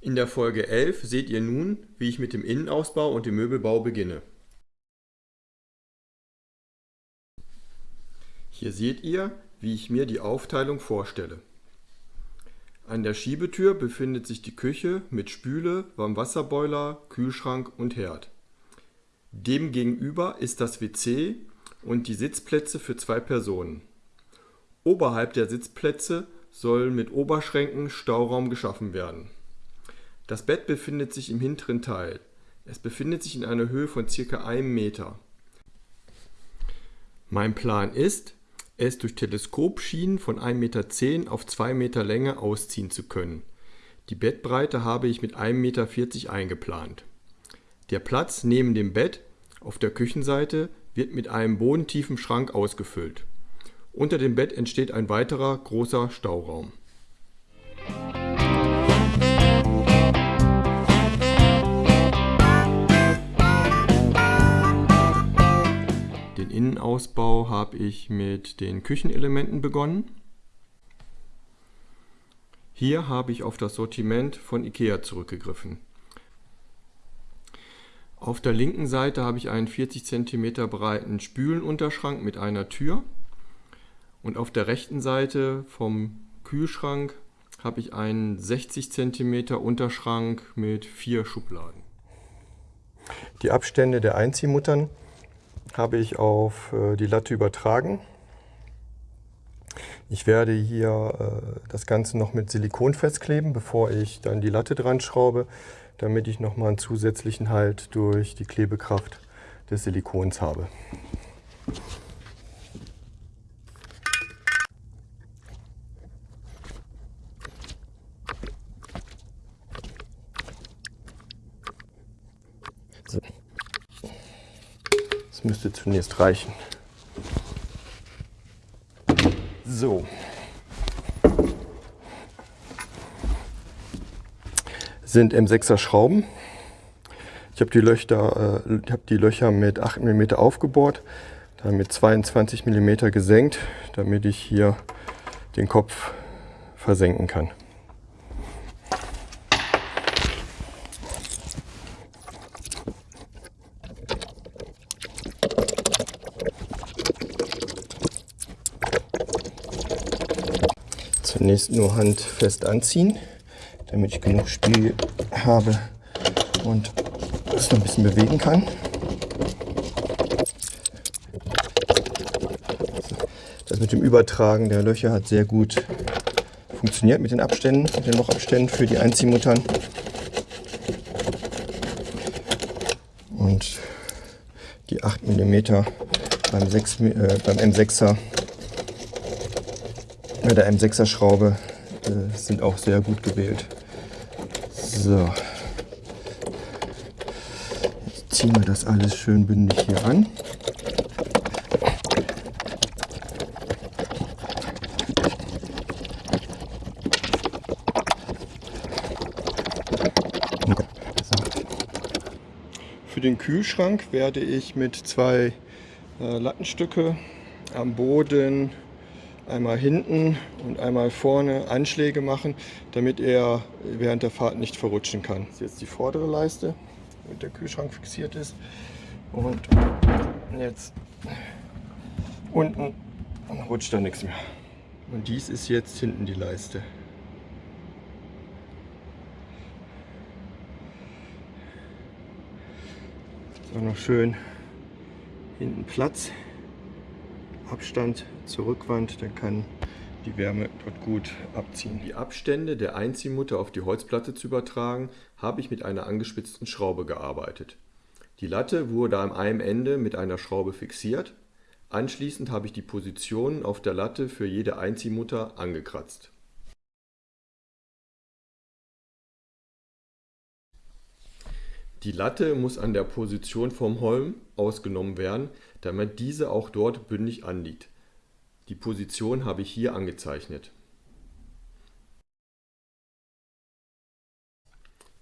In der Folge 11 seht ihr nun, wie ich mit dem Innenausbau und dem Möbelbau beginne. Hier seht ihr, wie ich mir die Aufteilung vorstelle. An der Schiebetür befindet sich die Küche mit Spüle, Warmwasserboiler, Kühlschrank und Herd. Demgegenüber ist das WC und die Sitzplätze für zwei Personen. Oberhalb der Sitzplätze soll mit Oberschränken Stauraum geschaffen werden. Das Bett befindet sich im hinteren Teil. Es befindet sich in einer Höhe von ca. 1 Meter. Mein Plan ist, es durch Teleskopschienen von 1,10 Meter auf 2 Meter Länge ausziehen zu können. Die Bettbreite habe ich mit 1,40 Meter eingeplant. Der Platz neben dem Bett auf der Küchenseite wird mit einem bodentiefen Schrank ausgefüllt. Unter dem Bett entsteht ein weiterer großer Stauraum. Innenausbau habe ich mit den Küchenelementen begonnen. Hier habe ich auf das Sortiment von Ikea zurückgegriffen. Auf der linken Seite habe ich einen 40 cm breiten Spülenunterschrank mit einer Tür. Und auf der rechten Seite vom Kühlschrank habe ich einen 60 cm Unterschrank mit vier Schubladen. Die Abstände der Einziehmuttern habe ich auf äh, die Latte übertragen. Ich werde hier äh, das Ganze noch mit Silikon festkleben, bevor ich dann die Latte dran schraube, damit ich nochmal einen zusätzlichen Halt durch die Klebekraft des Silikons habe. Das müsste zunächst reichen. So. Sind M6er Schrauben. Ich habe die, äh, hab die Löcher mit 8 mm aufgebohrt, dann mit 22 mm gesenkt, damit ich hier den Kopf versenken kann. Zunächst nur handfest anziehen, damit ich genug Spiel habe und es noch ein bisschen bewegen kann. Das mit dem Übertragen der Löcher hat sehr gut funktioniert mit den Abständen, mit den Lochabständen für die Einziehmuttern. Und die 8 mm beim, 6, äh, beim M6er mit der M6er Schraube äh, sind auch sehr gut gewählt. So. Jetzt ziehen wir das alles schön bündig hier an. Für den Kühlschrank werde ich mit zwei äh, Lattenstücke am Boden einmal hinten und einmal vorne Anschläge machen, damit er während der Fahrt nicht verrutschen kann. Das ist jetzt die vordere Leiste, mit der Kühlschrank fixiert ist. Und jetzt unten rutscht da nichts mehr. Und dies ist jetzt hinten die Leiste. So noch schön hinten Platz. Abstand zur Rückwand, dann kann die Wärme dort gut abziehen. Die Abstände der Einziehmutter auf die Holzplatte zu übertragen, habe ich mit einer angespitzten Schraube gearbeitet. Die Latte wurde am einen Ende mit einer Schraube fixiert. Anschließend habe ich die Positionen auf der Latte für jede Einziehmutter angekratzt. Die Latte muss an der Position vom Holm ausgenommen werden, damit diese auch dort bündig anliegt. Die Position habe ich hier angezeichnet.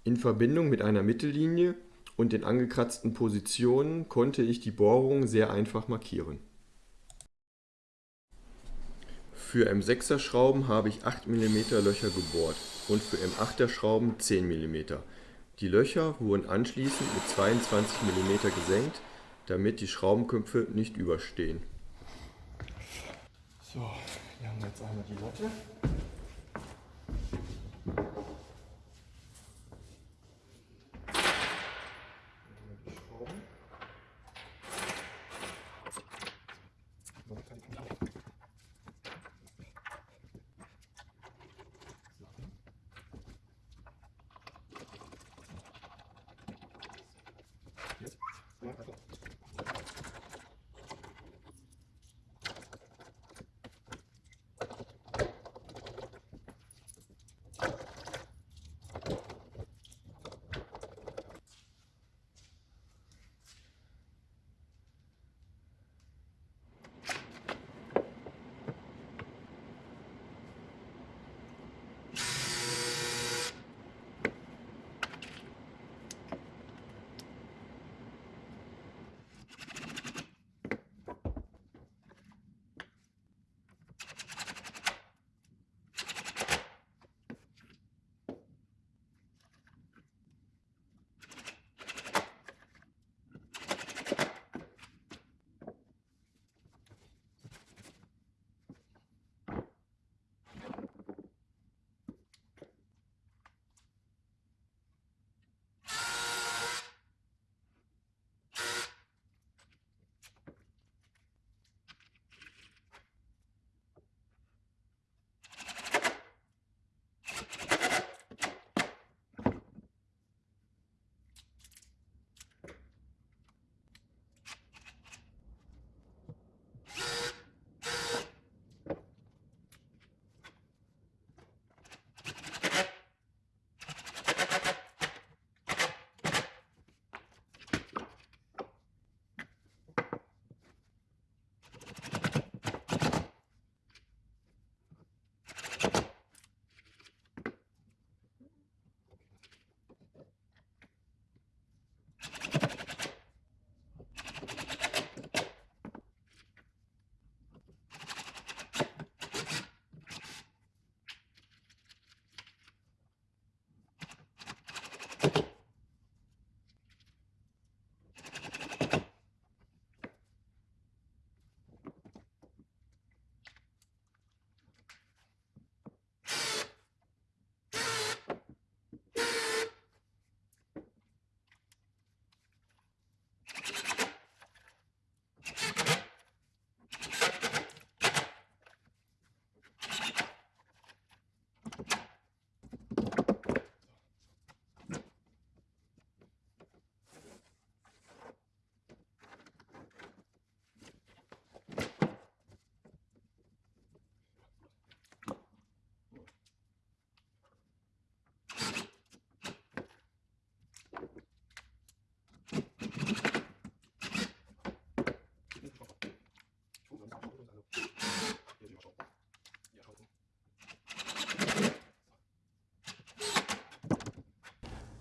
In Verbindung mit einer Mittellinie und den angekratzten Positionen konnte ich die Bohrung sehr einfach markieren. Für M6er Schrauben habe ich 8 mm Löcher gebohrt und für M8er Schrauben 10 mm. Die Löcher wurden anschließend mit 22 mm gesenkt, damit die Schraubenknöpfe nicht überstehen. So, hier haben wir jetzt einmal die Latte.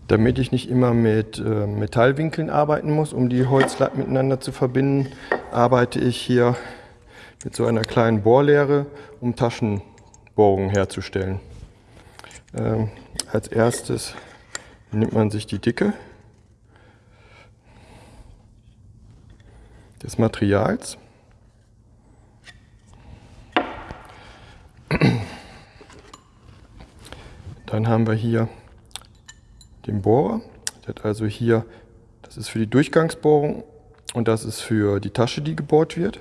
Damit ich nicht immer mit äh, Metallwinkeln arbeiten muss, um die Holzlatten miteinander zu verbinden, arbeite ich hier mit so einer kleinen Bohrlehre, um Taschenbohrungen herzustellen. Ähm, als erstes nimmt man sich die Dicke des Materials. Dann haben wir hier den Bohrer. Der hat also hier, das ist für die Durchgangsbohrung und das ist für die Tasche, die gebohrt wird.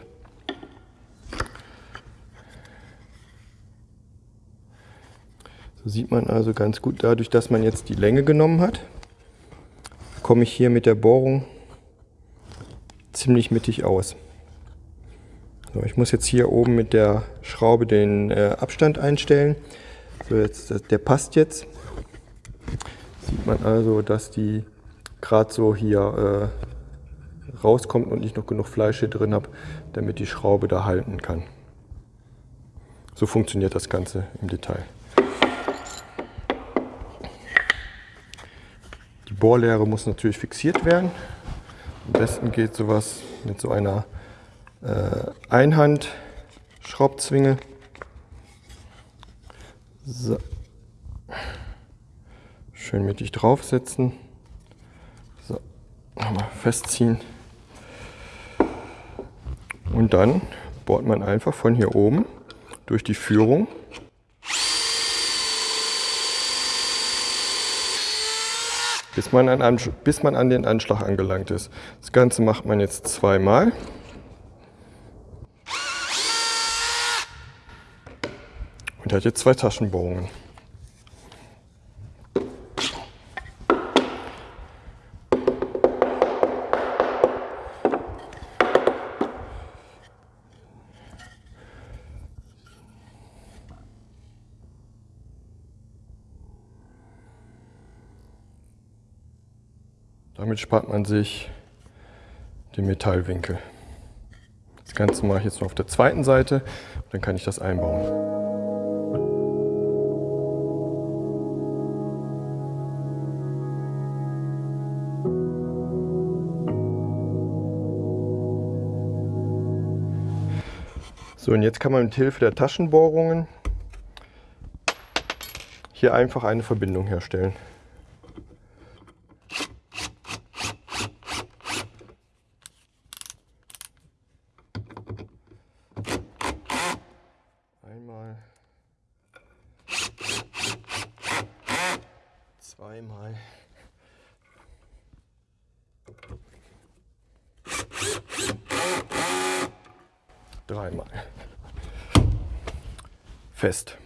So sieht man also ganz gut, dadurch, dass man jetzt die Länge genommen hat, komme ich hier mit der Bohrung ziemlich mittig aus. So, ich muss jetzt hier oben mit der Schraube den äh, Abstand einstellen. So, jetzt, der passt jetzt sieht man also, dass die gerade so hier äh, rauskommt und ich noch genug Fleisch hier drin habe, damit die Schraube da halten kann. So funktioniert das Ganze im Detail. Die Bohrlehre muss natürlich fixiert werden. Am besten geht sowas mit so einer äh, Einhand-Schraubzwinge. So. Schön mittig draufsetzen. So. Nochmal festziehen. Und dann bohrt man einfach von hier oben durch die Führung bis man, an, bis man an den Anschlag angelangt ist. Das Ganze macht man jetzt zweimal. Und hat jetzt zwei Taschenbohrungen. Damit spart man sich den Metallwinkel. Das Ganze mache ich jetzt noch auf der zweiten Seite, dann kann ich das einbauen. So, und jetzt kann man mit Hilfe der Taschenbohrungen hier einfach eine Verbindung herstellen. Zweimal. Dreimal. Fest.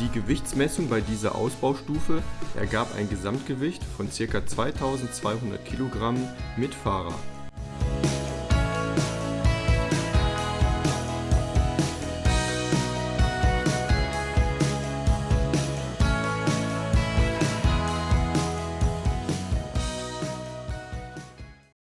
Die Gewichtsmessung bei dieser Ausbaustufe ergab ein Gesamtgewicht von ca. 2200 Kilogramm mit Fahrer.